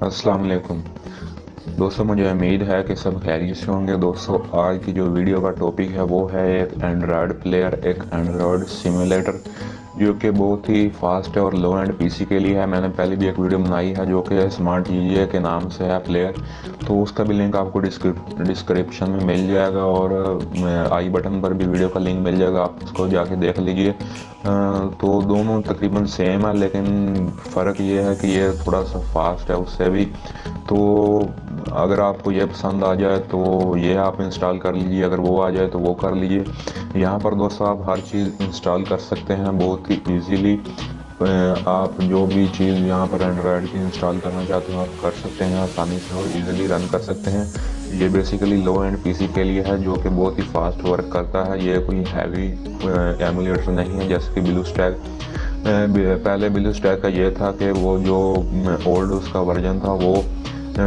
السلام علیکم۔ دوستوں مجھے امید ہے کہ سب خیریت سے ہوں گے۔ دوستوں آج کی جو ویڈیو کا ٹاپک ہے وہ ہے ایک اینڈرائڈ پلیئر ایک اینڈرائڈ سیمولیٹر جو کہ بہت ہی فاسٹ ہے اور لو اینڈ پی سی کے لیے ہے۔ میں نے پہلے بھی ایک ویڈیو بنائی ہے جو کہ اسمارٹ جی اے کے نام سے ہے پلیئر تو اس کا بھی لنک آپ کو ڈسکرپشن میں مل جائے گا اور آئی بٹن پر بھی ویڈیو کا لنک مل جائے گا۔ آپ اس کو جا کے دیکھ لیجیے۔ تو دونوں تقریباً سیم ہے، لیکن فرق یہ ہے کہ یہ تھوڑا سا فاسٹ ہے، اس سے بھی۔ تو اگر آپ کو یہ پسند آ جائے تو یہ آپ انسٹال کر لیجیے، اگر وہ آ جائے تو وہ کر لیجیے۔ یہاں پر دوستوں آپ ہر چیز انسٹال کر سکتے ہیں بہت ہی ایزیلی آپ جو بھی چیز یہاں پر اینڈرائڈ کی انسٹال کرنا چاہتے ہیں آپ کر سکتے ہیں، آسانی سے اور ایزیلی رن کر سکتے ہیں۔ یہ بیسیکلی لو اینڈ پی سی کے لیے ہے جو کہ بہت ہی فاسٹ ورک کرتا ہے۔ یہ کوئی ہیوی ایمولیٹر نہیں ہے جیسے کہ بلو اسٹیک پہلے بلو اسٹیک کا یہ تھا کہ وہ جو اولڈ اس کا ورژن تھا وہ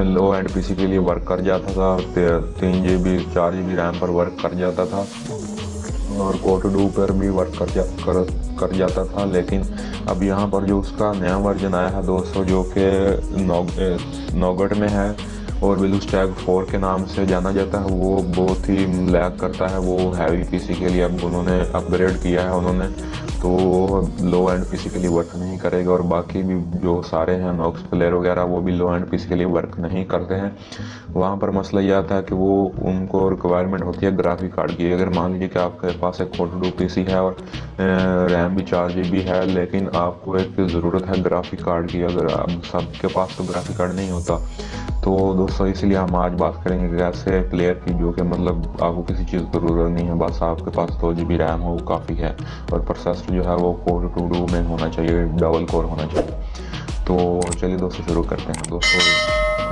لو اینڈ پی سی کے لیے ورک کر جاتا تھا۔ تین جی بی، چار جی بی ریم پر ورک کر جاتا تھا۔ اور کوٹ ڈو پر بھی ورک کر جا کر جاتا تھا۔ لیکن اب یہاں پر جو اس کا نیا ورژن آیا ہے دوستو، جو کہ نوگٹ میں ہے، اور بلو اسٹیک فور کے نام سے جانا جاتا ہے، وہ بہت ہی لیک کرتا ہے۔ وہ ہیوی پی سی کے لیے اب انہوں نے اپ گریڈ کیا ہے، انہوں نے تو وہ لو اینڈ پی سی کے لیے ورک نہیں کرے گا اور باقی بھی جو سارے ہیں نوکس پلیئر وغیرہ وہ بھی لو اینڈ پی سی کے لیے ورک نہیں کرتے ہیں۔ وہاں پر مسئلہ یہ آتا ہے کہ وہ ان کو ریکوائرمنٹ ہوتی ہے گرافک کارڈ کی۔ اگر مان لیجیے کہ آپ کے پاس ایک فورٹی ٹو پی سی ہے اور ریم بھی چار جی بی ہے لیکن آپ کو ایک ضرورت ہے گرافک کارڈ کی۔ اگر سب کے پاس تو گرافک کارڈ نہیں ہوتا۔ تو دوستو اسی لیے ہم آج بات کریں گے کہ ایسے پلیئر کی جو کہ مطلب آپ کو کسی چیز کی ضرورت نہیں ہے، بس آپ کے پاس دو جی بی ریم ہو وہ کافی ہے اور پروسیسر جو ہے وہ کور ٹو ڈو میں ہونا چاہیے ڈبل کور ہونا چاہیے۔ تو چلیے دوستو، شروع کرتے ہیں۔ دوستو،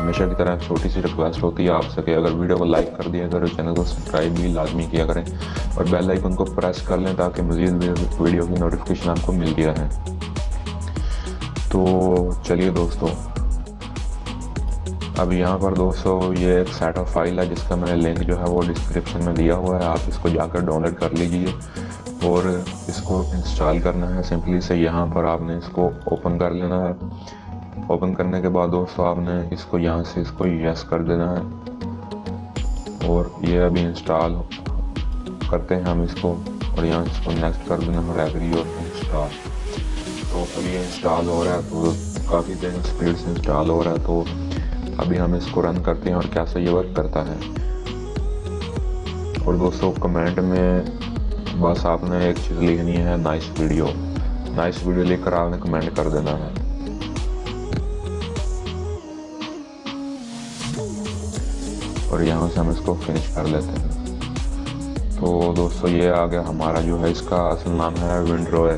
ہمیشہ کی طرح چھوٹی سی ریکویسٹ ہوتی ہے آپ سے کہ اگر ویڈیو کو لائک کر دیا کریں چینل کو سبسکرائب بھی لازمی کیا کریں اور بیل آئیکن کو پریس کر لیں تاکہ مزید ویڈیو کی نوٹیفکیشن آپ کو مل گیا ہے تو چلیے دوستو اب یہاں پر دوستو یہ ایک سیٹ آف فائل ہے جس کا میں نے لنک جو ہے وہ ڈسکرپشن میں دیا ہوا ہے۔ آپ اس کو جا کر ڈاؤن لوڈ کر لیجیے اور اس کو انسٹال کرنا ہے۔ سمپلی سے یہاں پر آپ نے اس کو اوپن کر لینا ہے۔ اوپن کرنے کے بعد دوستو آپ نے اس کو یہاں سے اس کو یس کر دینا ہے۔ اور یہ ابھی انسٹال کرتے ہیں ہم اس کو اور یہاں اس کو نیکسٹ کر دینا ہے ریگری اور انسٹال تو ابھی انسٹال ہو رہا ہے۔ تو کافی دیر اسپیڈ سے انسٹال ہو رہا ہے۔ تو ابھی ہم اس کو رن کرتے ہیں اور کیسا یہ ورک کرتا ہے۔ اور دوستو، کمنٹ میں بس آپ نے ایک چیز لکھنی ہے، نائس ویڈیو۔ نائس ویڈیو لکھ کر آپ نے کمنٹ کر دینا ہے۔ اور یہاں سے ہم اس کو فنش کر لیتے ہیں۔ تو دوستو، یہ آگیا ہمارا جو ہے اس کا اصل نام ہے ونڈرو ہے۔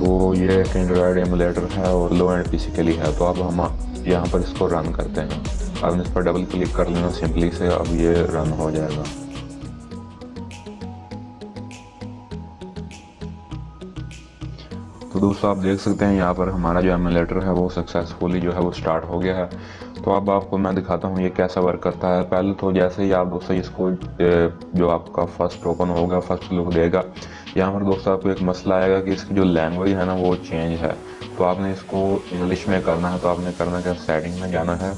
تو یہ ایک اینڈرائڈ ایمولیٹر ہے اور لو اینڈ پی سی کے لیے ہے۔ تو اب ہم یہاں پر اس کو رن کرتے ہیں۔ اب اس پر ڈبل کلک کر لینا سمپلی سے۔ اب یہ رن ہو جائے گا۔ تو دوستو آپ دیکھ سکتے ہیں یہاں پر ہمارا جو ایمولیٹر ہے وہ سکسیسفلی جو ہے وہ سٹارٹ ہو گیا ہے۔ تو اب آپ کو میں دکھاتا ہوں یہ کیسا ورک کرتا ہے۔ پہلے تو جیسے ہی آپ دوستو اس کو جو آپ کا فرسٹ اوپن ہوگا فرسٹ لک دے گا۔ یہاں پر دوستو آپ کو ایک مسئلہ آئے گا کہ اس کی جو لینگویج ہے نا وہ چینج ہے۔ تو آپ نے اس کو انگلش میں کرنا ہے، تو آپ نے کرنا کہ سیٹنگ میں جانا ہے۔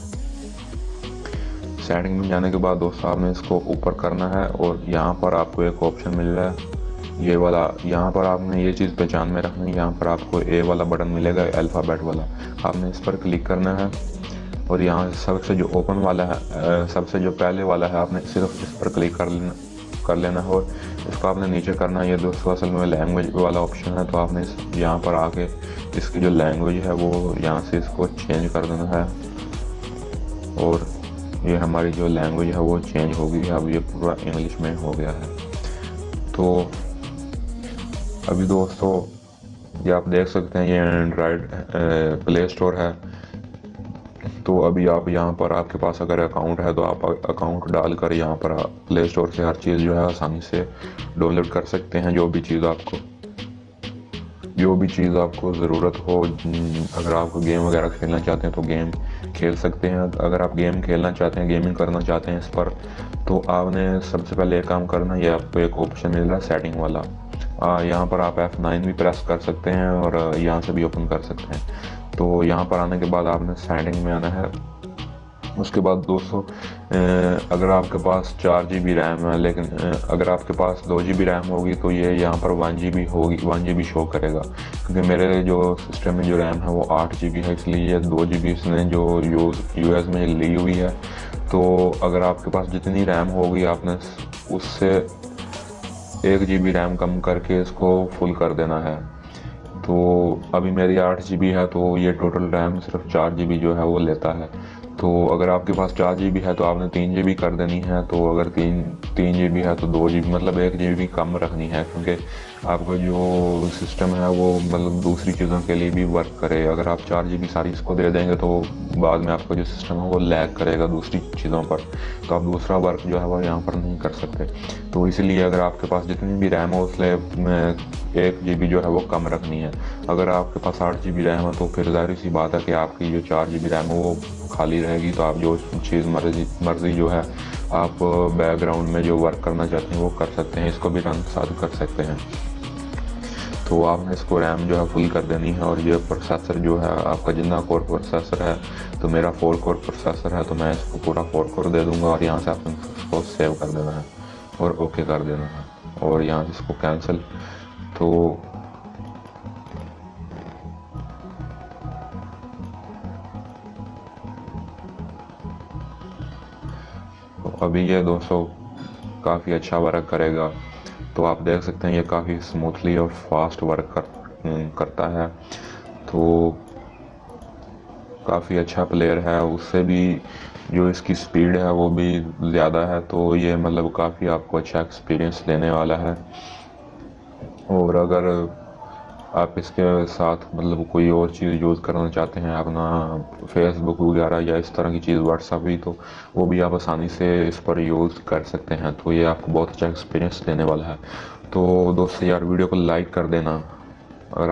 سیٹنگ میں جانے کے بعد دوستو آپ نے اس کو اوپر کرنا ہے اور یہاں پر آپ کو ایک آپشن مل رہا ہے۔ یہ والا، یہاں پر آپ نے یہ چیز پہچان میں رکھنی ہے، یہاں پر آپ کو اے والا بٹن ملے گا الفابیٹ والا۔ آپ نے اس پر کلک کرنا ہے اور یہاں سب سے جو اوپن والا ہے سب سے جو پہلے والا ہے، آپ نے صرف اس پر کلک کر لینا۔ کر لینا ہے اور اس کو آپ نے نیچے کرنا ہے یہ دوستو اصل میں لینگویج والا آپشن ہے، تو آپ نے یہاں پر آ کے اس کی جو لینگویج ہے، وہ یہاں سے اس کو چینج کر دینا ہے۔ اور یہ ہماری جو لینگویج ہے، وہ چینج ہو گئی ہے۔ اب یہ پورا انگلش میں ہو گیا ہے۔ تو ابھی دوستو، یہ آپ دیکھ سکتے ہیں، یہ اینڈرائڈ پلے اسٹور ہے۔ تو ابھی آپ یہاں پر آپ کے پاس اگر اکاؤنٹ ہے تو آپ اکاؤنٹ ڈال کر یہاں پر پلے اسٹور سے ہر چیز جو ہے آسانی سے ڈاؤن لوڈ کر سکتے ہیں جو بھی چیز آپ کو جو بھی چیز آپ کو ضرورت ہو، اگر آپ کو گیم وغیرہ کھیلنا چاہتے ہیں تو گیم کھیل سکتے ہیں۔ اگر آپ گیم کھیلنا چاہتے ہیں گیمنگ کرنا چاہتے ہیں اس پر، تو آپ نے سب سے پہلے ایک کام کرنا، یہ آپ کو ایک آپشن مل رہا ہے سیٹنگ والا۔ یہاں پر آپ ایف نائن بھی پریس کر سکتے ہیں اور یہاں سے بھی اوپن کر سکتے ہیں۔ تو یہاں پر آنے کے بعد آپ نے سیٹنگ میں آنا ہے۔ اس کے بعد دوستو اگر آپ کے پاس چار جی بی ریم ہے، لیکن اگر آپ کے پاس دو جی بی ریم ہوگی تو یہ یہاں پر ون جی بی ہوگی ون جی بی شو کرے گا۔ کیونکہ میرے جو سسٹم میں جو ریم ہے وہ آٹھ جی بی ہے، اس لیے یہ دو جی بی اس نے جو یوز یو ایس میں لی ہوئی ہے۔ تو اگر آپ کے پاس جتنی ریم ہوگی، آپ نے اس سے ایک جی بی ریم کم کر کے اس کو فل کر دینا ہے۔ تو ابھی میری آٹھ جی بی ہے تو یہ ٹوٹل ریم صرف چار جی بی جو ہے وہ لیتا ہے۔ تو اگر آپ کے پاس چار جی بی ہے تو آپ نے تین جی بی کر دینی ہے، تو اگر تین تین جی بی ہے تو دو جی بی مطلب ایک جی بی کم رکھنی ہے، کیونکہ آپ کا جو سسٹم ہے وہ مطلب دوسری چیزوں کے لیے بھی ورک کرے۔ اگر آپ چار جی بی ساری اس کو دے دیں گے تو بعد میں آپ کا جو سسٹم ہے وہ لیک کرے گا دوسری چیزوں پر۔ تو آپ دوسرا ورک جو ہے وہ یہاں پر نہیں کر سکتے۔ تو اسی لیے اگر آپ کے پاس جتنی بھی ریم ہو اس لیے ایک جی بی جو ہے وہ کم رکھنی ہے۔ اگر آپ کے پاس آٹھ جی بی ریم ہے تو پھر ظاہر سی بات ہے کہ آپ کی جو چار جی بی ریم ہے وہ خالی رہے گی۔ تو آپ جو چیز مرضی مرضی جو ہے آپ بیک گراؤنڈ میں جو ورک کرنا چاہتے ہیں وہ کر سکتے ہیں۔ اس کو بھی رنگ ساتھ کر سکتے ہیں۔ تو آپ نے اس کو ریم جو ہے فل کر دینی ہے اور یہ پروسیسر جو ہے، آپ کا جتنا کور پروسیسر ہے، تو میرا فور کور پروسیسر ہے، تو میں اس کو پورا فور کور دے دوں گا اور یہاں سے آپ نے اس کو سیو کر دینا ہے اور اوکے کر دینا ہے اور یہاں سے اس کو کینسل تو ابھی یہ دو سو کافی اچھا ورک کرے گا۔ تو آپ دیکھ سکتے ہیں یہ کافی سموتھلی اور فاسٹ ورک کرتا ہے۔ تو کافی اچھا پلیئر ہے۔ اس سے بھی جو اس کی سپیڈ ہے وہ بھی زیادہ ہے۔ تو یہ مطلب کافی آپ کو اچھا ایکسپیرینس دینے والا ہے۔ اور اگر آپ اس کے ساتھ مطلب کوئی اور چیز یوز کرنا چاہتے ہیں، اپنا فیس بک وغیرہ یا اس طرح کی چیز واٹس ایپ بھی، تو وہ بھی آپ آسانی سے اس پر یوز کر سکتے ہیں، تو یہ آپ کو بہت اچھا ایکسپیرینس دینے والا ہے۔ تو دوست یار، ویڈیو کو لائک کر دینا۔ اگر